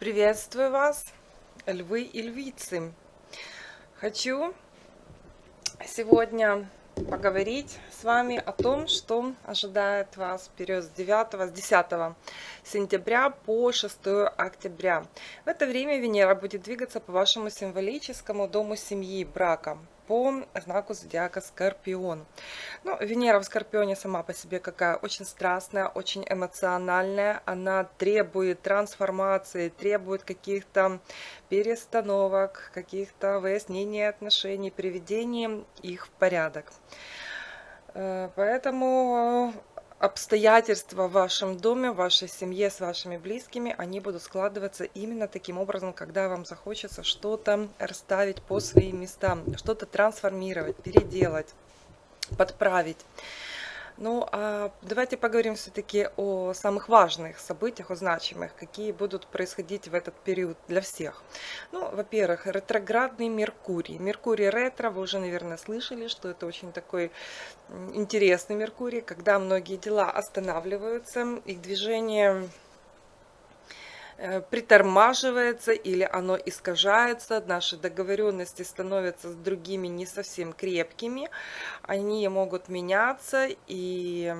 Приветствую вас, львы и львицы. Хочу сегодня поговорить с вами о том, что ожидает вас в период с 9, с 10 сентября по 6 октября. В это время Венера будет двигаться по вашему символическому дому семьи, брака, по знаку зодиака Скорпион. Ну, Венера в Скорпионе сама по себе какая очень страстная, очень эмоциональная. Она требует трансформации, требует каких-то перестановок, каких-то выяснений отношений, приведения их в порядок. Э, поэтому обстоятельства в вашем доме, в вашей семье, с вашими близкими, они будут складываться именно таким образом, когда вам захочется что-то расставить по своим местам, что-то трансформировать, переделать, подправить. Ну, а давайте поговорим все-таки о самых важных событиях, о значимых, какие будут происходить в этот период для всех. Ну, во-первых, ретроградный Меркурий. Меркурий ретро, вы уже, наверное, слышали, что это очень такой интересный Меркурий, когда многие дела останавливаются, их движение притормаживается или оно искажается, наши договоренности становятся с другими не совсем крепкими, они могут меняться, и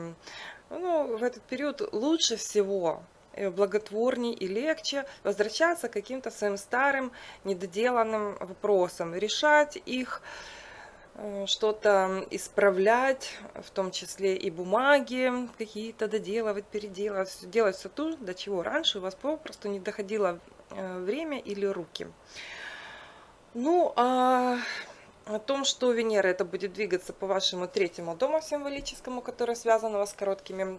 ну, в этот период лучше всего э, благотворней и легче возвращаться к каким-то своим старым недоделанным вопросам, решать их, Э, что-то исправлять, в том числе и бумаги какие-то доделывать, переделывать, делать все то, до чего раньше у вас попросту не доходило э, время или руки. Ну, а о том, что Венера это будет двигаться по вашему третьему дому символическому, который связан у вас с короткими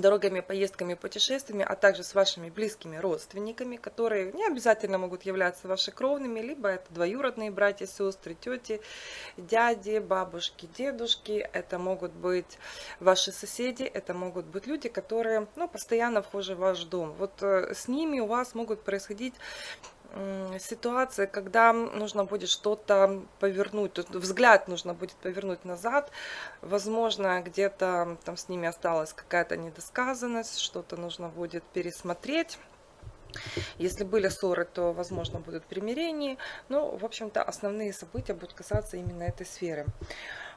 дорогами, поездками, путешествиями, а также с вашими близкими родственниками, которые не обязательно могут являться вашими кровными, либо это двоюродные братья, сестры, тети, дяди, бабушки, дедушки, это могут быть ваши соседи, это могут быть люди, которые ну, постоянно вхожи в ваш дом. Вот э, с ними у вас могут происходить ситуация, когда нужно будет что-то повернуть, взгляд нужно будет повернуть назад, возможно, где-то там с ними осталась какая-то недосказанность, что-то нужно будет пересмотреть. Если были ссоры, то, возможно, будут примирения. Ну, в общем-то, основные события будут касаться именно этой сферы.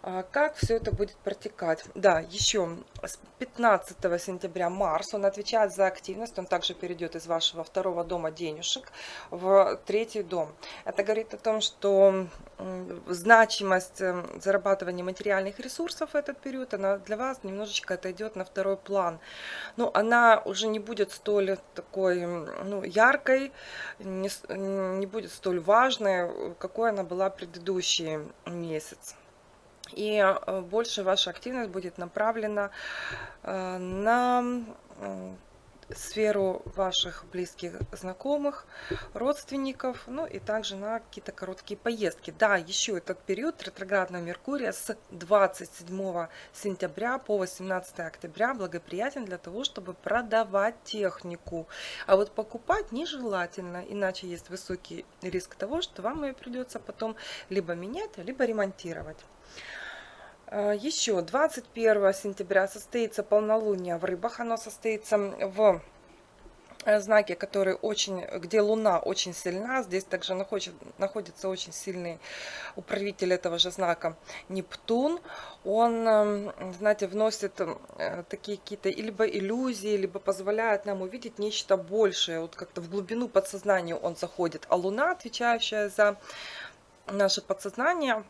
А, как все это будет протекать? Да, еще с 15 сентября Марс, он отвечает за активность, он также перейдет из вашего второго дома денежек в третий дом. Это говорит о том, что значимость эм, зарабатывания материальных ресурсов в этот период, она для вас немножечко отойдет на второй план. Но она уже не будет столь такой ну, яркой, не, не будет столь важной, какой она была предыдущий месяц и э, больше ваша активность будет направлена э, на сферу ваших близких знакомых, родственников, ну и также на какие-то короткие поездки. Да, еще этот период ретроградного Меркурия с 27 сентября по 18 октября благоприятен для того, чтобы продавать технику. А вот покупать нежелательно, иначе есть высокий риск того, что вам ее придется потом либо менять, либо ремонтировать. А, Еще 21 сентября состоится полнолуние в рыбах. Оно состоится в э, знаке, который очень, где Луна очень сильна. Здесь также находится, находится очень сильный управитель этого же знака Нептун. Он, эм, знаете, вносит э, такие какие-то либо иллюзии, либо позволяет нам увидеть нечто большее. Вот как-то в глубину подсознания он заходит. А Луна, отвечающая за наше подсознание,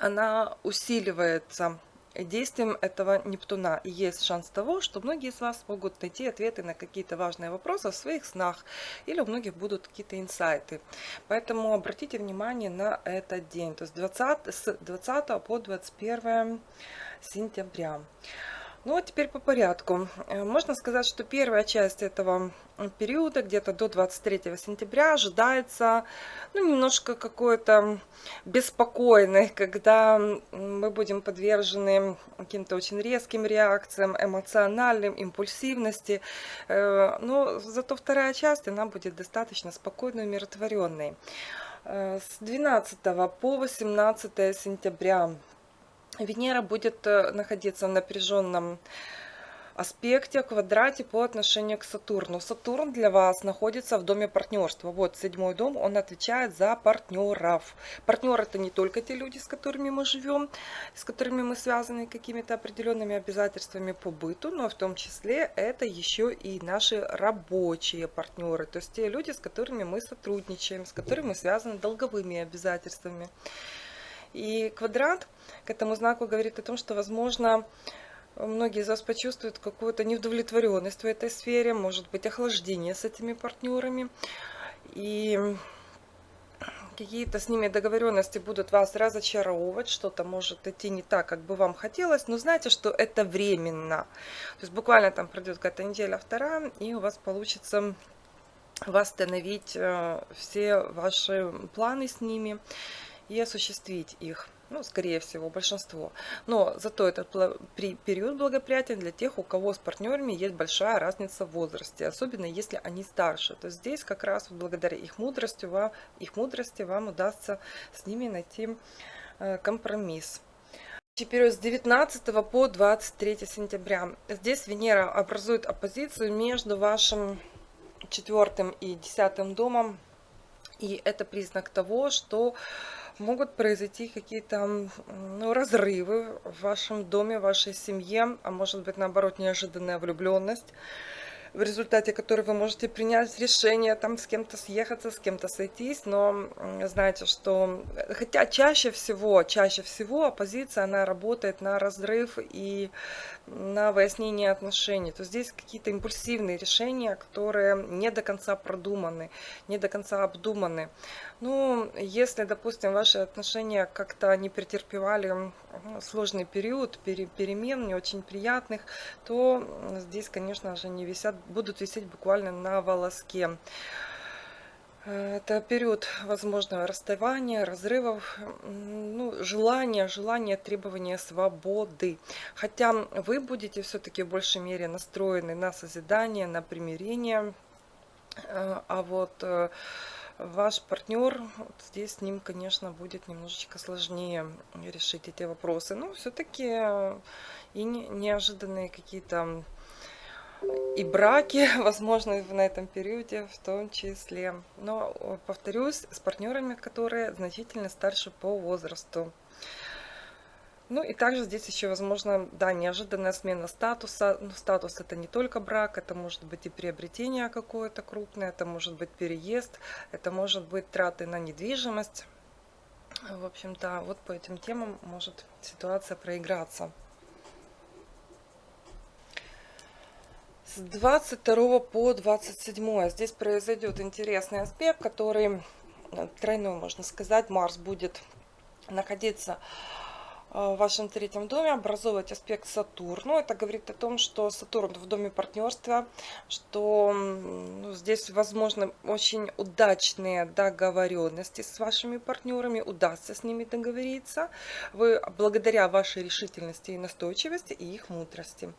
она усиливается действием этого Нептуна. И есть шанс того, что многие из вас могут найти ответы на какие-то важные вопросы в своих снах, или у многих будут какие-то инсайты. Поэтому обратите внимание на этот день, то есть 20, с 20 по 21 сентября. Ну а теперь по порядку. Э, можно сказать, что первая часть этого периода, где-то до 23 сентября, ожидается ну, немножко какой-то беспокойной, когда мы будем подвержены каким-то очень резким реакциям, эмоциональным, импульсивности. Э, но зато вторая часть, она будет достаточно спокойной, умиротворенной. Э, с 12 по 18 сентября Венера будет э, находиться в напряженном аспекте, квадрате по отношению к Сатурну. Сатурн для вас находится в доме партнерства. Вот седьмой дом, он отвечает за партнеров. Партнер это не только те люди, с которыми мы живем, с которыми мы связаны какими-то определенными обязательствами по быту, но в том числе это еще и наши рабочие партнеры, то есть те люди, с которыми мы сотрудничаем, с которыми мы связаны долговыми обязательствами. И квадрат к этому знаку говорит о том, что, возможно, многие из вас почувствуют какую-то неудовлетворенность в этой сфере, может быть охлаждение с этими партнерами. И какие-то с ними договоренности будут вас разочаровывать, что-то может идти не так, как бы вам хотелось, но знаете, что это временно. То есть буквально там пройдет какая-то неделя, вторая, и у вас получится восстановить э, все ваши планы с ними и осуществить их ну, скорее всего, большинство. Но зато этот период благоприятен для тех, у кого с партнерами есть большая разница в возрасте, особенно если они старше. То здесь как раз благодаря их мудрости, вам, их мудрости вам удастся с ними найти э, компромисс. Период с 19 по 23 сентября. Здесь Венера образует оппозицию между вашим четвертым и десятым домом. И это признак того, что могут произойти какие-то ну, разрывы в вашем доме, в вашей семье, а может быть наоборот неожиданная влюбленность в результате которой вы можете принять решение там с кем-то съехаться, с кем-то сойтись, но знаете, что хотя чаще всего, чаще всего оппозиция, она работает на разрыв и на выяснение отношений. То здесь какие-то импульсивные решения, которые не до конца продуманы, не до конца обдуманы. Ну, если, допустим, ваши отношения как-то не претерпевали сложный период перемен, не очень приятных, то здесь, конечно же, не висят, будут висеть буквально на волоске. Это период возможного расставания, разрывов, ну, желания, желания, требования свободы. Хотя вы будете все-таки в большей мере настроены на созидание, на примирение. Э, а вот э, ваш партнер, вот здесь с ним, конечно, будет немножечко сложнее решить эти вопросы. Но все-таки э, и неожиданные какие-то и браки, возможно, на этом периоде в том числе. Но, повторюсь, с партнерами, которые значительно старше по возрасту. Ну и также здесь еще, возможно, да, неожиданная смена статуса. Ну, статус это не только брак, это может быть и приобретение какое-то крупное, это может быть переезд, это может быть траты на недвижимость. В общем-то, вот по этим темам может ситуация проиграться. С 22 по 27 здесь произойдет интересный аспект, который э, тройной, можно сказать, Марс будет находиться в вашем третьем доме образовывать аспект Сатурну. Это говорит о том, что Сатурн в доме партнерства, что ну, здесь возможно очень удачные договоренности с вашими партнерами, удастся с ними договориться. Вы благодаря вашей решительности и настойчивости и их мудрости.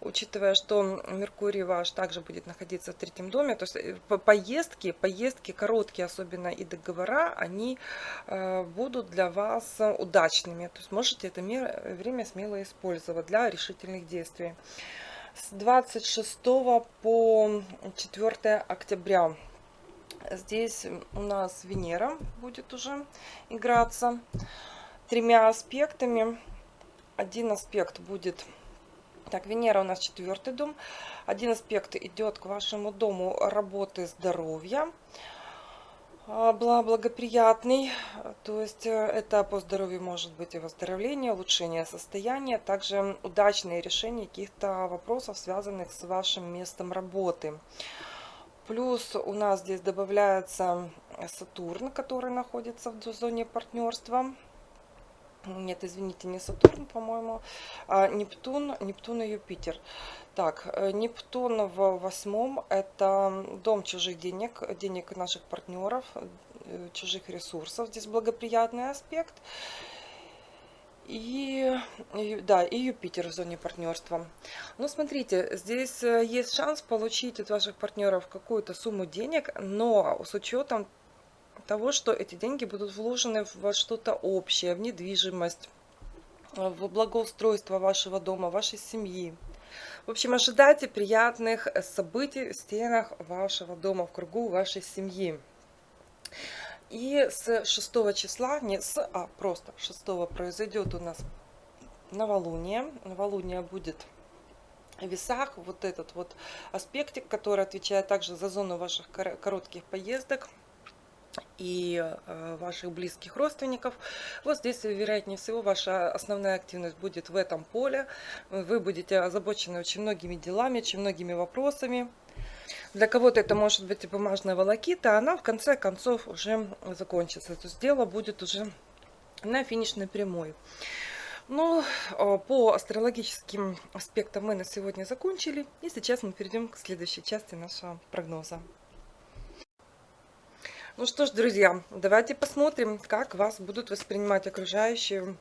Учитывая, что Меркурий ваш также будет находиться в третьем доме, то есть э, поездки, поездки короткие особенно и договора, они э, будут для вас удачными. То есть может можете это время смело использовать для решительных действий. С 26 по 4 октября здесь у нас Венера будет уже играться тремя аспектами. Один аспект будет... Так, Венера у нас четвертый дом. Один аспект идет к вашему дому работы здоровья. А, благоприятный, то есть э, это по здоровью может быть и выздоровление, улучшение состояния, также удачные решения каких-то вопросов, связанных с вашим местом работы. Плюс у нас здесь добавляется Сатурн, который находится в зоне партнерства. Нет, извините, не Сатурн, по-моему, а Нептун, Нептун и Юпитер. Так, э, Нептун в восьмом – это дом чужих денег, денег наших партнеров, э, чужих ресурсов. Здесь благоприятный аспект. И, да, и Юпитер в зоне партнерства. Ну, смотрите, здесь э, есть шанс получить от ваших партнеров какую-то сумму денег, но с учетом того, что эти деньги будут вложены во что-то общее, в недвижимость, в благоустройство вашего дома, вашей семьи. В общем, ожидайте приятных событий в стенах вашего дома, в кругу вашей семьи. И с 6 числа, не с, а просто 6 произойдет у нас новолуние. Новолуние будет в весах. Вот этот вот аспектик, который отвечает также за зону ваших коротких поездок и э, ваших близких родственников. Вот здесь, вероятнее всего, ваша основная активность будет в этом поле. Вы будете озабочены очень многими делами, очень многими вопросами. Для кого-то это может быть и бумажная волокита, она в конце концов уже закончится. То есть дело будет уже на финишной прямой. Ну, э, по астрологическим аспектам мы на сегодня закончили. И сейчас мы перейдем к следующей части нашего прогноза. Ну что ж, друзья, давайте посмотрим, как вас будут воспринимать окружающие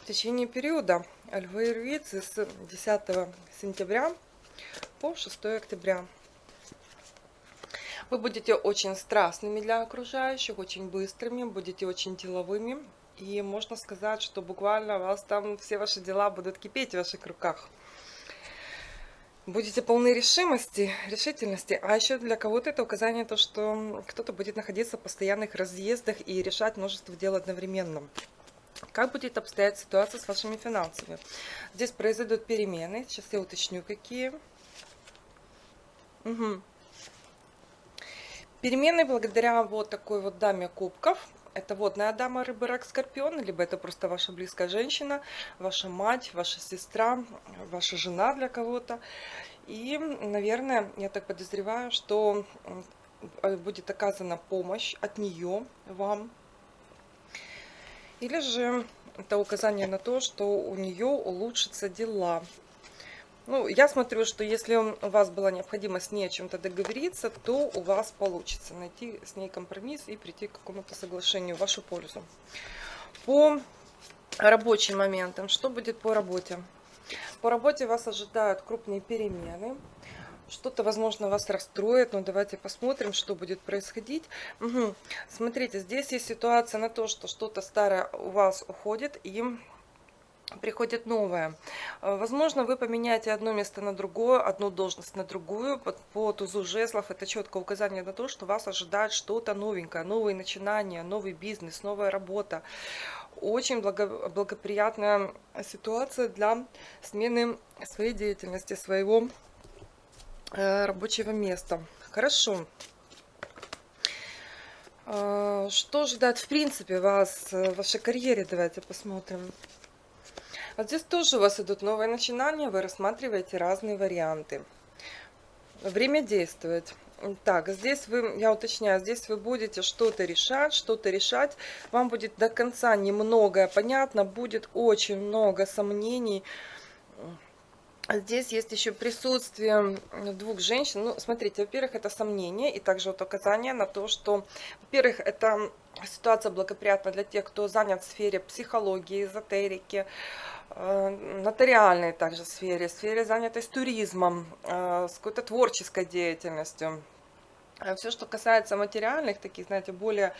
в течение периода. Львы и львицы с 10 сентября по 6 октября. Вы будете очень страстными для окружающих, очень быстрыми, будете очень деловыми. И можно сказать, что буквально у вас там все ваши дела будут кипеть в ваших руках будете полны решимости, решительности. А еще для кого-то это указание то, что кто-то будет находиться в постоянных разъездах и решать множество дел одновременно. Как будет обстоять ситуация с вашими финансами? Здесь произойдут перемены. Сейчас я уточню, какие. Угу. Перемены благодаря вот такой вот даме кубков это водная дама, рыба, рак, скорпион, либо это просто ваша близкая женщина, ваша мать, ваша сестра, ваша жена для кого-то. И, наверное, я так подозреваю, что э, будет оказана помощь от нее вам. Или же это указание на то, что у нее улучшатся дела. Ну, я смотрю, что если у вас была необходимость с ней о чем-то договориться, то у вас получится найти с ней компромисс и прийти к какому-то соглашению в вашу пользу. По рабочим моментам, что будет по работе? По работе вас ожидают крупные перемены. Что-то, возможно, вас расстроит, но давайте посмотрим, что будет происходить. Угу. Смотрите, здесь есть ситуация на то, что что-то старое у вас уходит, и приходит новое. Э, возможно, вы поменяете одно место на другое, одну должность на другую. По, по тузу жезлов это четкое указание на то, что вас ожидает что-то новенькое, новые начинания, новый бизнес, новая работа. Очень благо, благоприятная ситуация для смены своей деятельности, своего э, рабочего места. Хорошо. Э, что ждать в принципе вас в вашей карьере? Давайте посмотрим. Вот здесь тоже у вас идут новые начинания, вы рассматриваете разные варианты. Время действует. Так, здесь вы, я уточняю, здесь вы будете что-то решать, что-то решать. Вам будет до конца немного понятно, будет очень много сомнений. Здесь есть еще присутствие двух женщин. Ну, смотрите, во-первых, это сомнение и также вот указание на то, что, во-первых, это ситуация благоприятна для тех, кто занят в сфере психологии, эзотерики, Э, нотариальной также сфере, сфере занятой с туризмом, э, с какой-то творческой деятельностью. Э, Все, что касается материальных, таких, знаете, более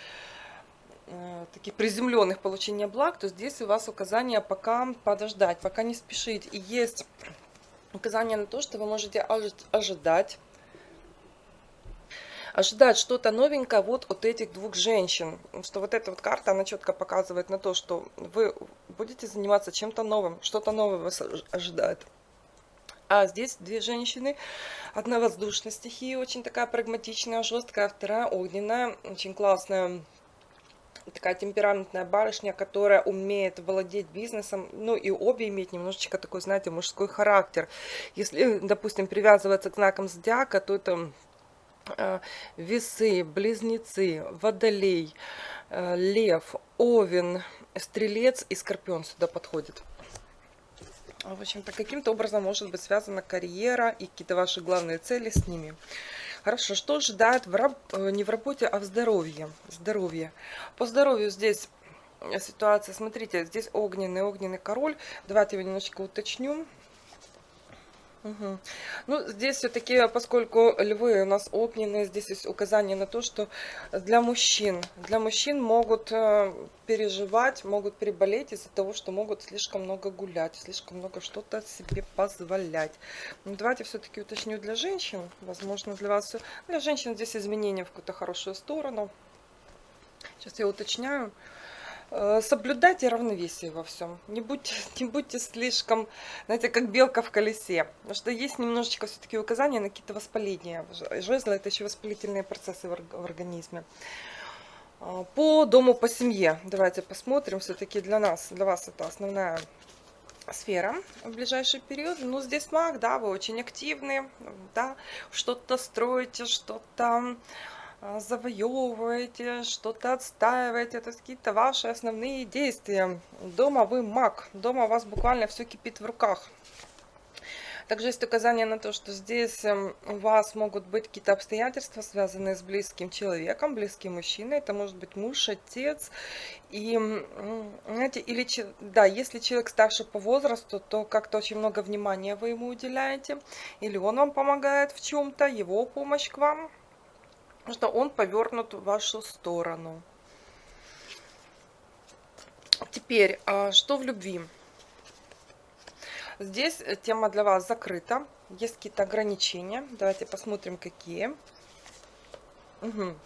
таких приземленных получения благ, то здесь у вас указание пока подождать, пока не спешить. И есть указание на то, что вы можете ожидать ожидать что-то новенькое вот от этих двух женщин. Что вот эта вот карта, она четко показывает на то, что вы будете заниматься чем-то новым, что-то новое вас ожидает. А здесь две женщины. Одна воздушная стихия, очень такая прагматичная, жесткая, вторая огненная, очень классная такая темпераментная барышня, которая умеет владеть бизнесом, ну и обе имеют немножечко такой, знаете, мужской характер. Если, допустим, привязываться к знакам зодиака, то это весы, близнецы, водолей, э, лев, овен, стрелец и скорпион сюда подходит. В общем-то, каким-то образом может быть связана карьера и какие-то ваши главные цели с ними. Хорошо, что ожидает в раб... Э, не в работе, а в здоровье? Здоровье. По здоровью здесь ситуация, смотрите, здесь огненный, огненный король. Давайте его немножечко уточню. Мгм. Ну, здесь все-таки, поскольку львы у нас огненные, здесь есть указание на то, что для мужчин, для мужчин могут э, переживать, могут переболеть из-за того, что могут слишком много гулять, слишком много что-то себе позволять. Ну, давайте все-таки уточню для женщин, возможно, для вас Для женщин здесь изменения в какую-то хорошую сторону. Сейчас я уточняю. Э, Соблюдайте равновесие во всем. Не будьте, не будьте слишком, знаете, как белка в колесе. Потому что есть немножечко все-таки указания на какие-то воспаления. Жезлы это еще воспалительные процессы в орг- в организме. А, По дому, по семье. Давайте посмотрим. Все-таки для нас, для вас это основная сфера в ближайший период. Ну, здесь маг, да, вы очень активны, да, что-то строите, что-то завоевываете, что-то отстаиваете, то есть какие-то ваши основные действия. Дома вы маг, дома у вас буквально все кипит в руках. Также есть указание на то, что здесь эм, у вас могут быть какие-то обстоятельства, связанные с близким человеком, близким мужчиной. Это может быть муж, отец. И, знаете, или, да, если человек старше по возрасту, то как-то очень много внимания вы ему уделяете. Или он вам помогает в чем-то, его помощь к вам. Потому что он повернут в вашу сторону. Теперь, а, что в любви? Здесь тема для вас закрыта. Есть какие-то ограничения. Давайте посмотрим, какие. Мгм.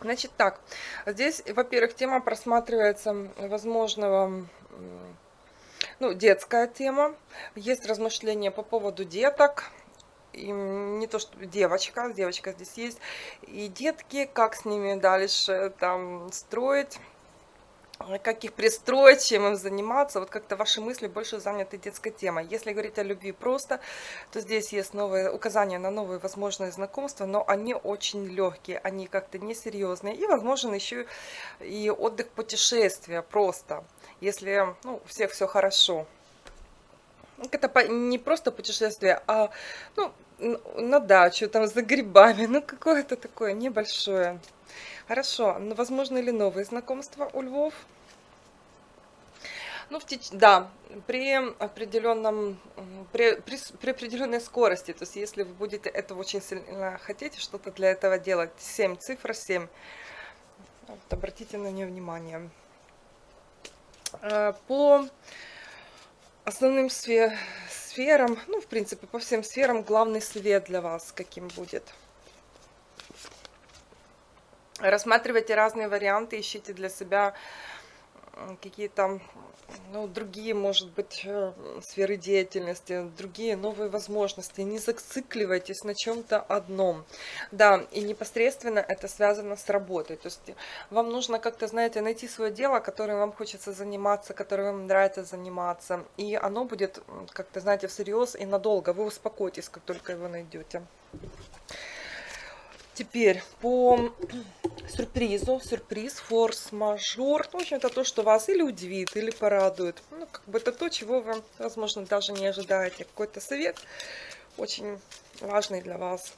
Значит так, здесь, во-первых, тема просматривается возможного, ну, детская тема. Есть размышления по поводу деток. И м, не то, что девочка, девочка здесь есть. И детки, как с ними дальше там строить как их пристроить, чем им заниматься. Вот как-то ваши мысли больше заняты детской темой. Если говорить о любви просто, то здесь есть новые указания на новые возможные знакомства, но они очень легкие, они как-то несерьезные. И возможен еще и отдых путешествия просто, если ну, у всех все хорошо. Это не просто путешествие, а ну, на дачу, там за грибами, ну какое-то такое небольшое. Хорошо, ну возможно ли новые знакомства у львов? Ну, в теч- да, при определенном, при, при, при определенной скорости, то есть если вы будете этого очень сильно хотите, что-то для этого делать, 7, цифра 7, вот обратите на нее внимание. Э, По основным сфе- сферам, ну, в принципе, по всем сферам, главный совет для вас каким будет? Рассматривайте разные варианты, ищите для себя какие-то ну, другие, может быть, э, сферы деятельности, другие новые возможности. Не зацикливайтесь на чем-то одном. Да, и непосредственно это связано с работой. То есть вам нужно как-то, знаете, найти свое дело, которым вам хочется заниматься, которым вам нравится заниматься. И оно будет как-то, знаете, всерьез и надолго. Вы успокоитесь, как только его найдете. Теперь по сюрпризу, сюрприз, форс-мажор. В общем, это то, что вас или удивит, или порадует. Ну, как бы это то, чего вы, возможно, даже не ожидаете. Какой-то совет очень важный для вас.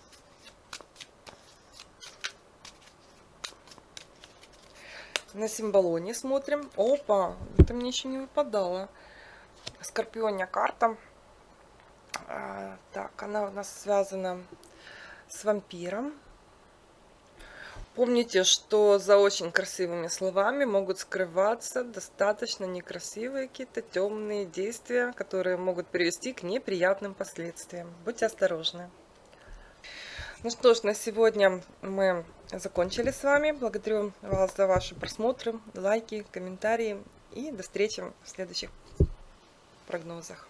На символоне смотрим. Опа, это мне еще не выпадало. Скорпионья карта. А, так, она у нас связана с вампиром. Помните, что за очень красивыми словами могут скрываться достаточно некрасивые какие-то темные действия, которые могут привести к неприятным последствиям. Будьте осторожны. Ну что ж, на сегодня мы закончили с вами. Благодарю вас за ваши просмотры, лайки, комментарии и до встречи в следующих прогнозах.